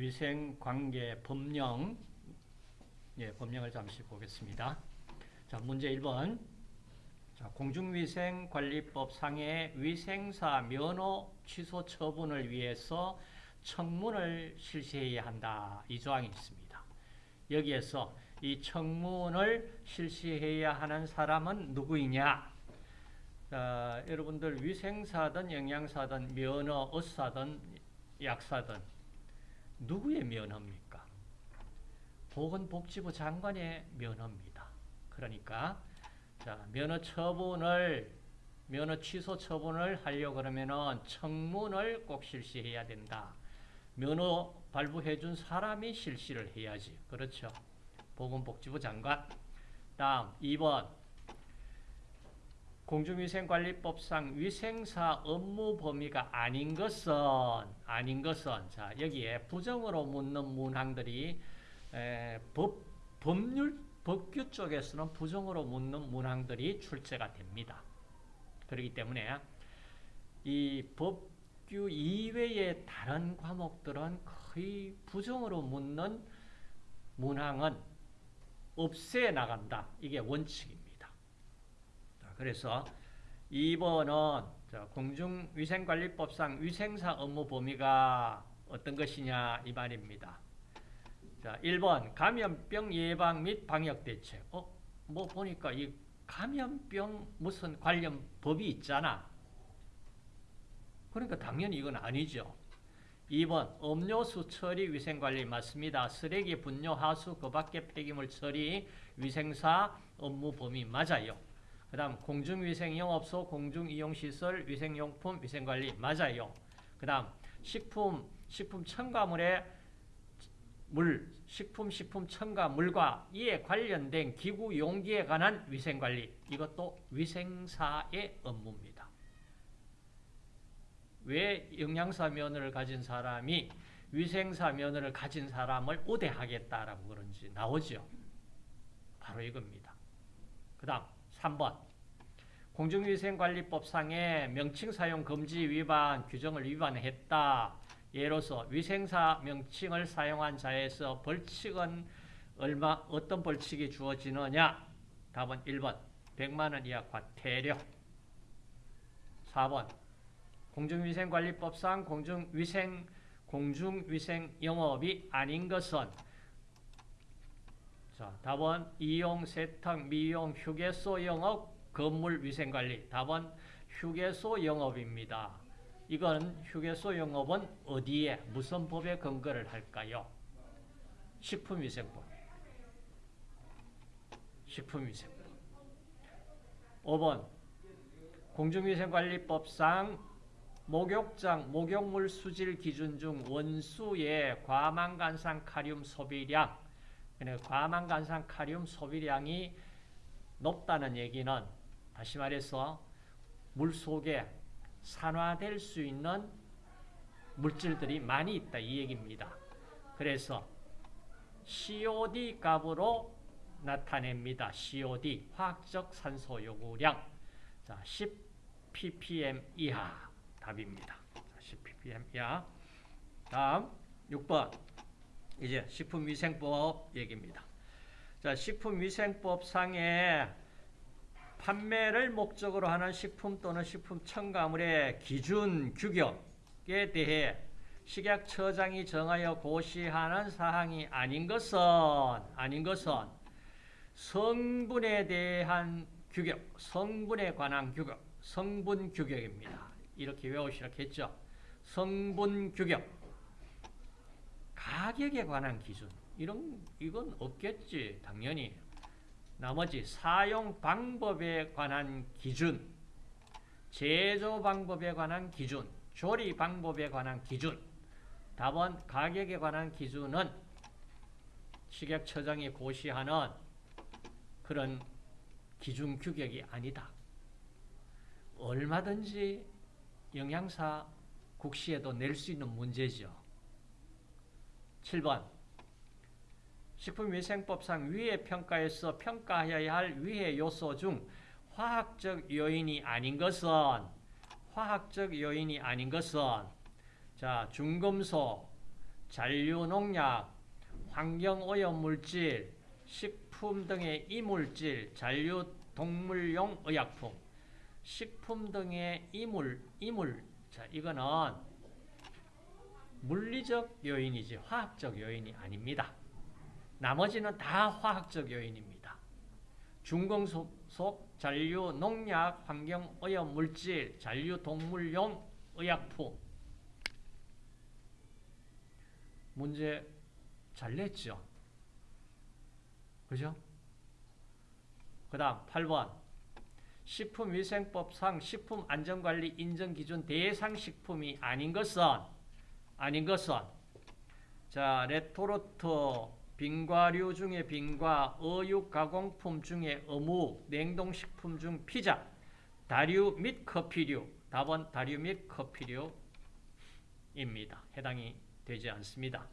위생관계 법령 예, 법령을 잠시 보겠습니다. 자, 문제 1번. 자, 공중위생관리법 상의 위생사 면허 취소 처분을 위해서 청문을 실시해야 한다. 이 조항이 있습니다. 여기에서 이 청문을 실시해야 하는 사람은 누구이냐? 자, 여러분들 위생사든 영양사든 면허, 의사든 약사든 누구의 면허입니까? 보건복지부 장관의 면허입니다. 그러니까 자, 면허 처분을 면허 취소 처분을 하려 그러면은 청문을 꼭 실시해야 된다. 면허 발부해 준 사람이 실시를 해야지. 그렇죠? 보건복지부 장관. 다음 2번 공중위생관리법상 위생사 업무 범위가 아닌 것은 아닌 것은 자 여기에 부정으로 묻는 문항들이 에, 법 법률 법규 쪽에서는 부정으로 묻는 문항들이 출제가 됩니다. 그렇기 때문에 이 법규 이외의 다른 과목들은 거의 부정으로 묻는 문항은 없애 나간다. 이게 원칙입니다. 그래서 2번은 공중위생관리법상 위생사 업무 범위가 어떤 것이냐 이 말입니다. 자, 1번 감염병 예방 및 방역 대책. 어, 뭐 보니까 이 감염병 무슨 관련 법이 있잖아. 그러니까 당연히 이건 아니죠. 2번 음료수 처리 위생관리 맞습니다. 쓰레기 분뇨 하수 그 밖에 폐기물 처리 위생사 업무 범위 맞아요. 그 다음 공중위생 영업소, 공중이용시설, 위생용품, 위생관리 맞아요. 그 다음 식품, 식품 첨가물의 물, 식품, 식품 첨가물과 이에 관련된 기구, 용기에 관한 위생관리 이것도 위생사의 업무입니다. 왜 영양사 면허를 가진 사람이 위생사 면허를 가진 사람을 우대하겠다라고 그런지 나오죠. 바로 이겁니다. 그 다음 3번 공중위생관리법상의 명칭 사용 금지 위반 규정을 위반했다. 예로서 위생사 명칭을 사용한 자에서 벌칙은 얼마 어떤 벌칙이 주어지느냐? 답은 1번 100만 원 이하 과태료 4번 공중위생관리법상 공중위생 공중위생 영업이 아닌 것은 자, 답은 이용, 세탁, 미용, 휴게소 영업, 건물 위생관리. 답은 휴게소 영업입니다. 이건 휴게소 영업은 어디에 무슨 법에 근거를 할까요? 식품위생법. 식품위생법. 5번 공중위생관리법상 목욕장, 목욕물 수질 기준 중 원수의 과망간산 카륨 소비량 과망간산 카륨 소비량이 높다는 얘기는 다시 말해서 물 속에 산화될 수 있는 물질들이 많이 있다 이 얘기입니다. 그래서 COD 값으로 나타냅니다. COD 화학적 산소 요구량 자, 10 ppm 이하 답입니다. 10 ppm 이하 다음 6번 이제 식품위생법 얘기입니다. 자, 식품위생법 상에 판매를 목적으로 하는 식품 또는 식품 첨가물의 기준 규격에 대해 식약처장이 정하여 고시하는 사항이 아닌 것은 아닌 것은 성분에 대한 규격, 성분에 관한 규격, 성분 규격입니다. 이렇게 외우시라 했죠. 성분 규격. 가격에 관한 기준 이런 이건 없겠지 당연히 나머지 사용 방법에 관한 기준 제조 방법에 관한 기준 조리 방법에 관한 기준 답은 가격에 관한 기준은 식약처장이 고시하는 그런 기준 규격이 아니다. 얼마든지 영양사 국시에도 낼 수 있는 문제죠. 7번. 식품위생법상 위해 평가에서 평가해야 할 위해 요소 중 화학적 요인이 아닌 것은 화학적 요인이 아닌 것은 자 중금속, 잔류농약, 환경오염물질, 식품 등의 이물질, 잔류 동물용 의약품, 식품 등의 이물, 이물, 자, 이거는 물리적 요인이지 화학적 요인이 아닙니다. 나머지는 다 화학적 요인입니다. 중금속, 잔류, 농약, 환경 오염 물질, 잔류 동물용 의약품. 문제 잘 냈죠? 그죠? 그 다음 8번 식품위생법상 식품안전관리 인정기준 대상 식품이 아닌 것은 아닌 것은 자 레토르트 빙과류 중에 빙과 어육 가공품 중에 어묵 냉동식품 중 피자 다류 및 커피류 답은 다류 및 커피류입니다. 해당이 되지 않습니다.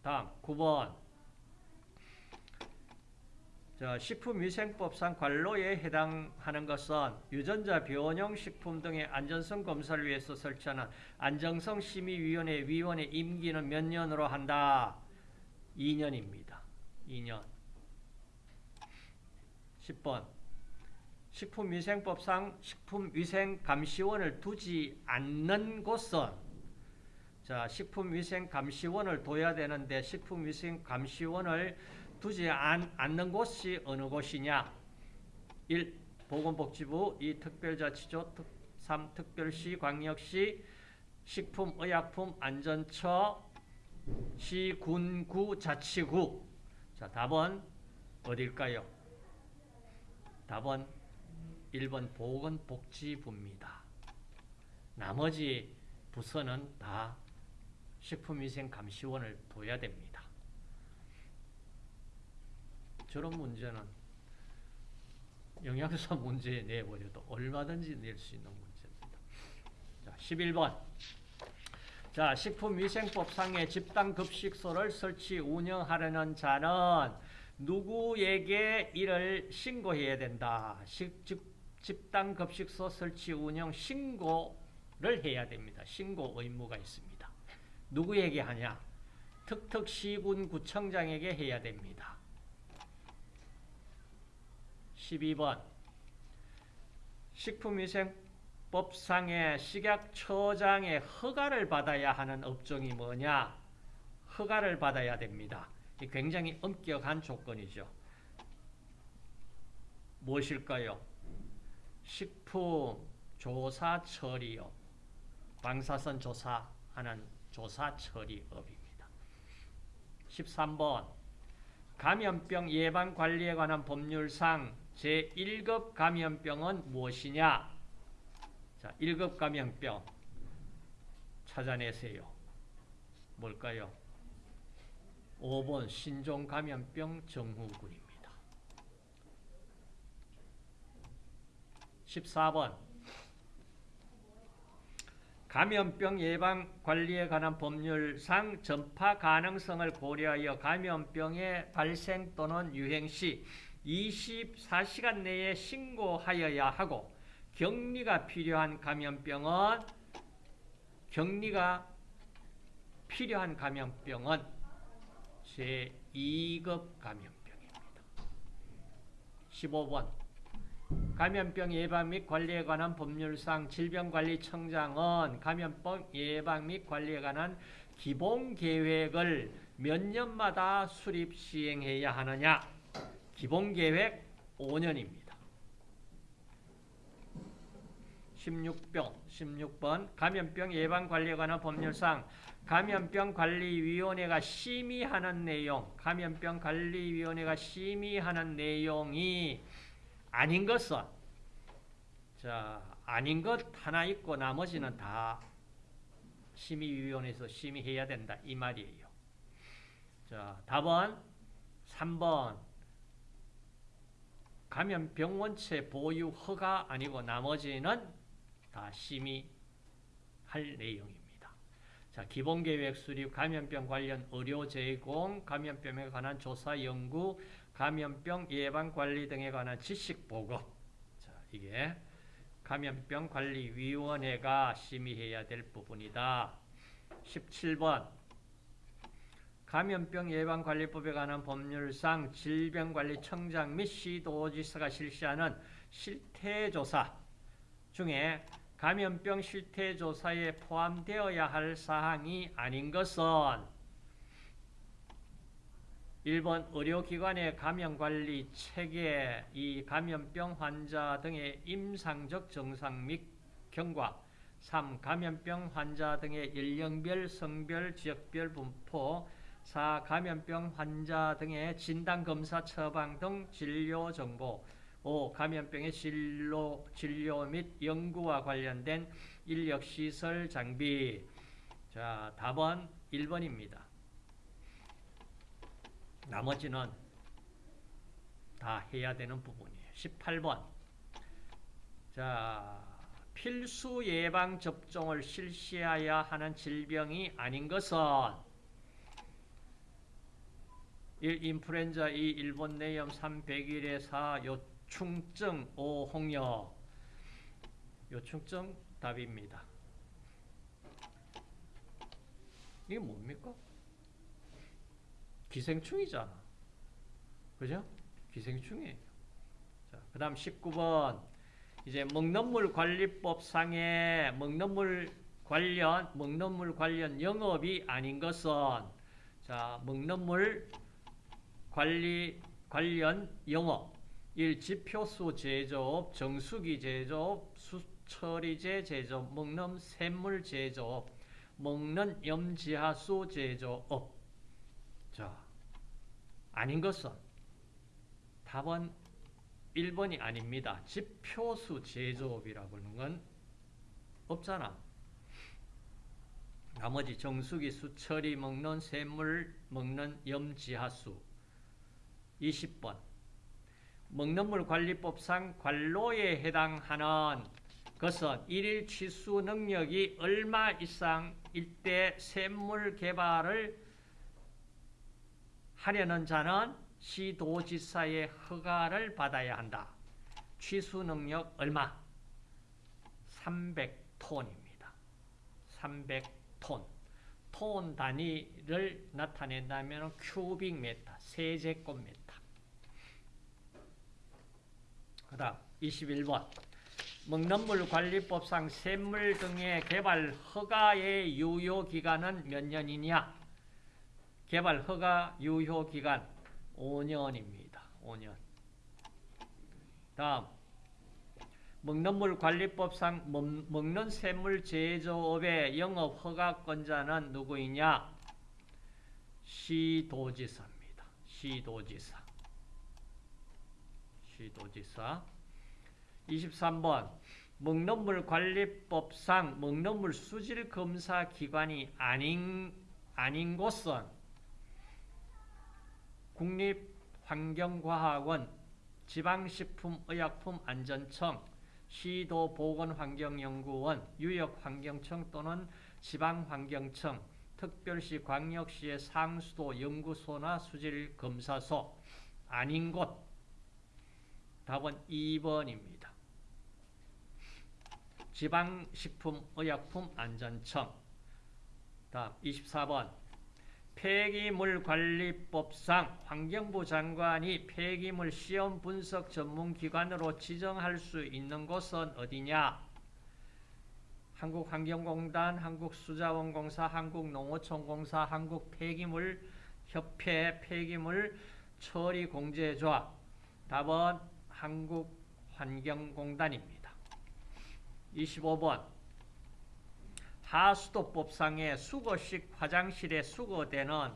다음 9번 자, 식품위생법상 관로에 해당하는 것은 유전자 변형 식품 등의 안전성 검사를 위해서 설치하는 안정성 심의위원회 위원의 임기는 몇 년으로 한다? 2년입니다. 2년. 10번. 식품위생법상 식품위생감시원을 두지 않는 곳은 자, 식품위생감시원을 둬야 되는데 식품위생감시원을 두지 않, 않는 곳이 어느 곳이냐? 1. 보건복지부 2. 특별자치조 3. 특별시 광역시 식품의약품 안전처 시, 군, 구, 자치구 자 답은 어딜까요? 답은 1번 보건복지부입니다. 나머지 부서는 다 식품위생감시원을 둬야 됩니다. 저런 문제는 영양사 문제 내버려도 얼마든지 낼 수 있는 문제입니다. 자, 11번. 자, 식품위생법상의 집단급식소를 설치 운영하려는 자는 누구에게 이를 신고해야 된다. 식, 집, 집단급식소 설치 운영 신고를 해야 됩니다. 신고 의무가 있습니다. 누구에게 하냐? 특특시군구청장에게 해야 됩니다. 12번 식품위생법상의 식약처장의 허가를 받아야 하는 업종이 뭐냐? 허가를 받아야 됩니다. 굉장히 엄격한 조건이죠. 무엇일까요? 식품 조사 처리업, 방사선 조사하는 조사 처리업입니다. 13번 감염병 예방 관리에 관한 법률상 제1급 감염병은 무엇이냐? 자, 1급 감염병 찾아내세요. 뭘까요? 5번 신종 감염병 정후군입니다. 14번 감염병 예방 관리에 관한 법률상 전파 가능성을 고려하여 감염병의 발생 또는 유행 시 24시간 내에 신고하여야 하고 격리가 필요한 감염병은 격리가 필요한 감염병은 제2급 감염병입니다. 15번 감염병 예방 및 관리에 관한 법률상 질병관리청장은 감염병 예방 및 관리에 관한 기본 계획을 몇 년마다 수립 시행해야 하느냐? 기본계획 5년입니다. 16병, 16번 감염병 예방관리에 관한 법률상 감염병관리위원회가 심의하는 내용, 감염병관리위원회가 심의하는 내용이 아닌 것은 자 아닌 것 하나 있고 나머지는 다 심의위원회에서 심의해야 된다 이 말이에요. 자 답은 3번 감염병 원체 보유 허가 아니고 나머지는 다 심의할 내용입니다. 자, 기본계획 수립, 감염병 관련 의료 제공, 감염병에 관한 조사 연구, 감염병 예방 관리 등에 관한 지식 보고. 자, 이게 감염병 관리위원회가 심의해야 될 부분이다. 17번 감염병 예방관리법에 관한 법률상 질병관리청장 및 시도지사가 실시하는 실태조사 중에 감염병 실태조사에 포함되어야 할 사항이 아닌 것은 1번 의료기관의 감염관리 체계, 이 감염병 환자 등의 임상적 증상 및 경과 3. 감염병 환자 등의 연령별, 성별, 지역별 분포 4. 감염병 환자 등의 진단 검사 처방 등 진료 정보 5. 감염병의 진료, 진료 및 연구와 관련된 인력시설 장비 자, 답은 1번입니다. 나머지는 다 해야 되는 부분이에요. 18번 자 필수 예방 접종을 실시해야 하는 질병이 아닌 것은 1. 인플루엔자 2. 일본 내염 3. 101에 4. 요충증 5. 홍역 요충증 답입니다. 이게 뭡니까? 기생충이잖아. 그죠? 기생충이에요. 자, 그 다음 19번. 이제 먹는물 관리법상의 먹는물 관련, 먹는물 관련 영업이 아닌 것은, 자, 먹는물 관리, 관련 영업. 1. 지표수 제조업, 정수기 제조업, 수처리제 제조업, 먹는 샘물 제조업, 먹는 염지하수 제조업. 자, 아닌 것은 답은 1번이 아닙니다. 지표수 제조업이라고 하는 건 없잖아. 나머지 정수기 수처리 먹는 샘물 먹는 염지하수 20번 먹는물 관리법상 관로에 해당하는 것은 일일 취수 능력이 얼마 이상일 때 샘물 개발을 하려는 자는 시도지사의 허가를 받아야 한다. 취수 능력 얼마? 300톤입니다. 300톤. 톤 단위를 나타낸다면 큐빅미터, 세제곱미터. 그 다음 21번. 먹는물 관리법상 샘물 등의 개발 허가의 유효기간은 몇 년이냐? 개발 허가 유효 기간 5년입니다. 5년. 다음 먹는물 관리법상 먹는 샘물 제조업의 영업 허가권자는 누구이냐? 시도지사입니다. 시도지사. 시도지사. 23번 먹는물 관리법상 먹는물 수질 검사 기관이 아닌 아닌 곳은 국립환경과학원, 지방식품의약품안전청, 시도보건환경연구원, 유역환경청 또는 지방환경청, 특별시 광역시의 상수도 연구소나 수질검사소 아닌 곳 답은 2번입니다. 지방식품의약품안전청 다음 24번 폐기물관리법상 환경부 장관이 폐기물 시험 분석 전문기관으로 지정할 수 있는 곳은 어디냐? 한국환경공단, 한국수자원공사, 한국농어촌공사, 한국폐기물협회, 폐기물 처리공제조합. 답은 한국환경공단입니다. 25번 하수도법상의 수거식 화장실에 수거되는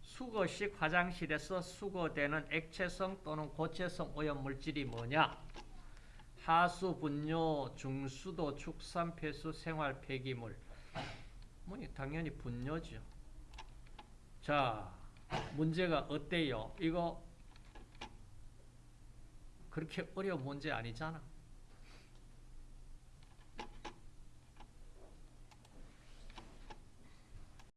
수거식 화장실에서 수거되는 액체성 또는 고체성 오염물질이 뭐냐? 하수, 분뇨, 중수도, 축산, 폐수, 생활 폐기물. 뭐 당연히 분뇨죠. 자, 문제가 어때요? 이거 그렇게 어려운 문제 아니잖아.